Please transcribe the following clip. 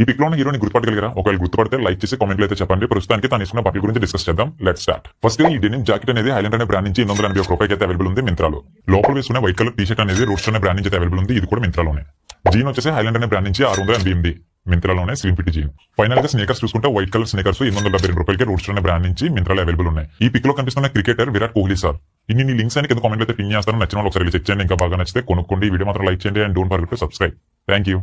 ఈ పిక్లో హీరోని గుర్తుపట్టగలిగారా? ఒకవేళ గుర్తుపడితే లైక్ చేసి కామెంట్లు అయితే చెప్పండి. ప్రస్తుతానికి తను ఇస్తున్న పప్పి గురించి డిస్కస్ చేద్దాం. లెట్ స్టార్ట్ ఫస్ట్ ఈ డెనిమ్ జాకెట్ అనేది హైలాండ్ అనే బ్రాండ్ నుంచి ఎనిమిది వందల ఎనభై ఒక అయితే అవైలబుల్ ఉంది మింత్రాలో. లోపల వేసుకున్న వైట్ కలర్ టీ షర్ట్ అనేది రోడ్స్ అనే బ్రాండ్ నుంచి అవైలబుల్ ఉంది. ఇది కూడా మింత్రాలోనే. జీన్ వచ్చేసి హైలాండ్ అనే బ్రాండ్ నుంచి ఆరు వందల ఎనభై ఎనిమిది మింత్రాలోనే స్లిమ్ ఫిట్ జీన్ ఫైనల్గా స్నేకర్స్ చూసుకుంటే వైట్ కలర్ స్నేకర్స్ ఎనిమిది వందల డెబ్బై రెండు రూపాయలకి రోడ్స్ అనే బ్రాండ్ నుంచి మింత్రాలో అవైలబుల్ ఉన్నాయి. ఈ పిక్లో కనిపిస్తున్న క్రికెటర్ విరాట్ కోహ్లీ సార్. ఇన్ని నీ లింక్స్ అని కింద కామెంట్ అయితే పిన్ చేస్తాను నచ్చిన వాళ్ళు ఒకసారి చెక్ చేయండి. ఇంకా బాగా నచ్చితే కొనుక్కోండి. ఈ వీడియో మాత్రం లైక్ చేయండి. And don't forget to subscribe thank you